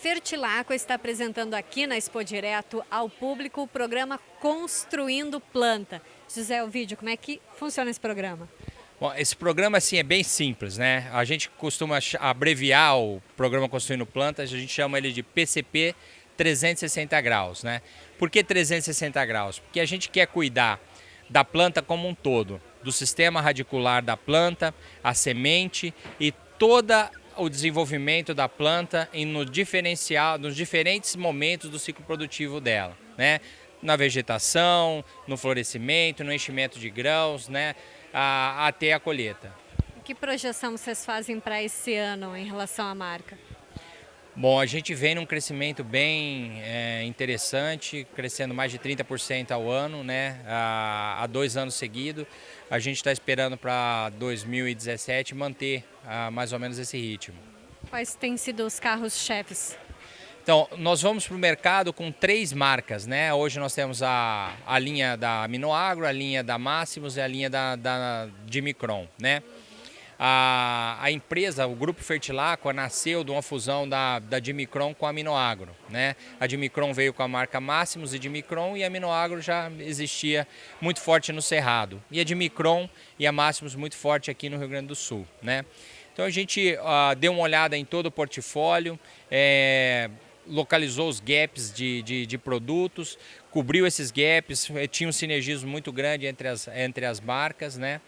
Fertilaco está apresentando aqui na Expo Direto ao público o programa Construindo Planta. José Ovidio, como é que funciona esse programa? Bom, esse programa assim é bem simples, né? A gente costuma abreviar o programa Construindo Plantas, a gente chama ele de PCP 360 graus, né? Por que 360 graus? Porque a gente quer cuidar da planta como um todo, do sistema radicular da planta, a semente e toda o desenvolvimento da planta em no diferencial, nos diferentes momentos do ciclo produtivo dela, né? Na vegetação, no florescimento, no enchimento de grãos, né? A, até a colheita. Que projeção vocês fazem para esse ano em relação à marca? Bom, a gente vem num crescimento bem é, interessante, crescendo mais de 30% ao ano, né? Há, há, dois anos seguidos. A gente está esperando para 2017 manter ah, mais ou menos esse ritmo. Quais têm sido os carros-chefes? Então, nós vamos para o mercado com três marcas, né? Hoje nós temos a, a linha da Aminoagro, a linha da Máximos e a linha da, da de Micron, né? A, a empresa, o Grupo Fertilacqua, nasceu de uma fusão da, da Dimicron com a Aminoagro. Né? A Dimicron veio com a marca Máximos e Dimicron e a Aminoagro já existia muito forte no Cerrado. E a Dimicron e a Máximos muito forte aqui no Rio Grande do Sul. Né? Então a gente deu uma olhada em todo o portfólio, é, localizou os gaps de, de, de, produtos, cobriu esses gaps, tinha um sinergismo muito grande entre as, entre as marcas, né?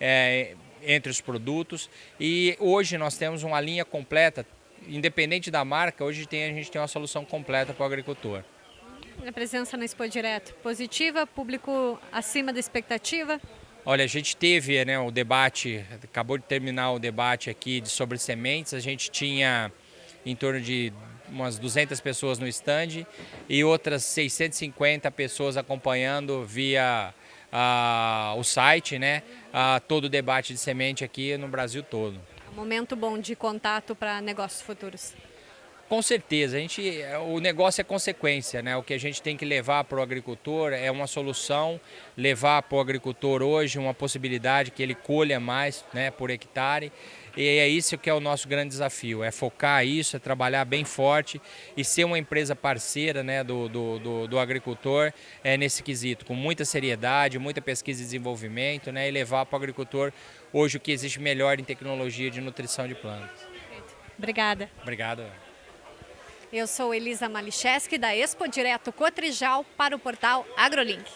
É, entre os produtos e hoje nós temos uma linha completa, independente da marca, hoje tem, a gente tem uma solução completa para o agricultor. A presença na Expo Direto, positiva, público acima da expectativa? Olha, a gente teve né, o debate, acabou de terminar o debate aqui de, sobre sementes, a gente tinha em torno de umas 200 pessoas no stand e outras 650 pessoas acompanhando via ah, o site, né, ah, todo o debate de semente aqui no Brasil todo. Momento bom de contato para negócios futuros. Com certeza, a gente, o negócio é consequência, né? O que a gente tem que levar para o agricultor é uma solução, levar para o agricultor hoje uma possibilidade que ele colha mais né, por hectare. E é isso que é o nosso grande desafio, é focar isso, é trabalhar bem forte e ser uma empresa parceira né, do, do, do, do agricultor é, nesse quesito, com muita seriedade, muita pesquisa e desenvolvimento né, e levar para o agricultor hoje o que existe melhor em tecnologia de nutrição de plantas. Obrigada. Obrigado. Eu sou Elisa Malicheski, da Expo Direto Cotrijal, para o portal AgroLink.